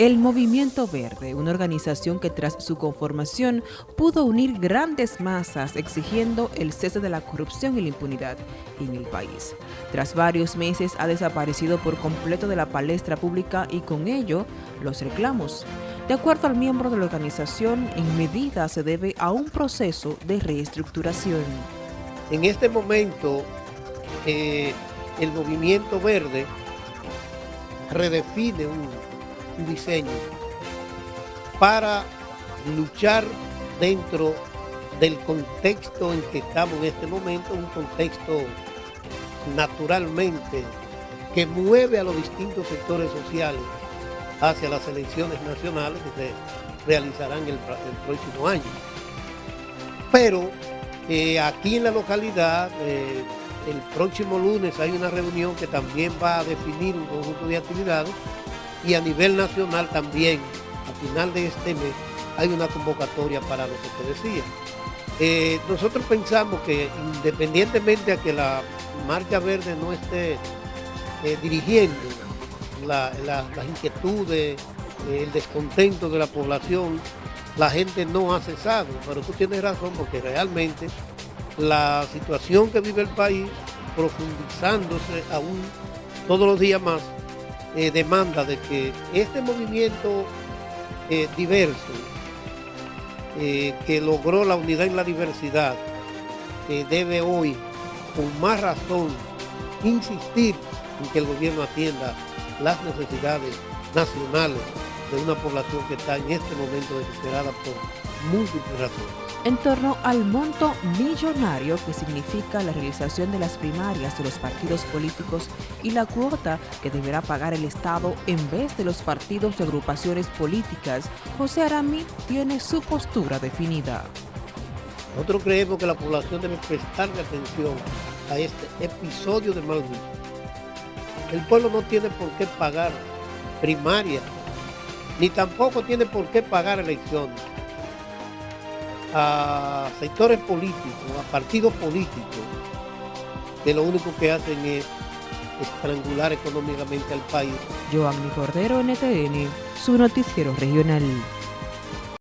El Movimiento Verde, una organización que tras su conformación pudo unir grandes masas exigiendo el cese de la corrupción y la impunidad en el país. Tras varios meses ha desaparecido por completo de la palestra pública y con ello los reclamos. De acuerdo al miembro de la organización, en medida se debe a un proceso de reestructuración. En este momento, eh, el Movimiento Verde redefine un diseño para luchar dentro del contexto en que estamos en este momento, un contexto naturalmente que mueve a los distintos sectores sociales hacia las elecciones nacionales que se realizarán el, próximo año. Pero eh, aquí en la localidad, eh, el próximo lunes hay una reunión que también va a definir un conjunto de actividades y a nivel nacional también, a final de este mes, hay una convocatoria para lo que te decía. Eh, nosotros pensamos que independientemente a que la Marcha Verde no esté eh, dirigiendo las inquietudes, eh, el descontento de la población, la gente no ha cesado, pero tú tienes razón porque realmente la situación que vive el país, profundizándose aún todos los días más, eh, demanda de que este movimiento eh, diverso, eh, que logró la unidad en la diversidad, debe hoy, con más razón, insistir en que el gobierno atienda las necesidades nacionales de una población que está en este momento desesperada por múltiples razones en torno al monto millonario que significa la realización de las primarias de los partidos políticos y la cuota que deberá pagar el Estado en vez de los partidos de agrupaciones políticas, José Arami tiene su postura definida. Nosotros creemos que la población debe prestarle atención a este episodio de mal El pueblo no tiene por qué pagar primaria, ni tampoco tiene por qué pagar elecciones a sectores políticos, a partidos políticos, que lo único que hacen es estrangular económicamente al país. Joanny Cordero, NTN, su noticiero regional.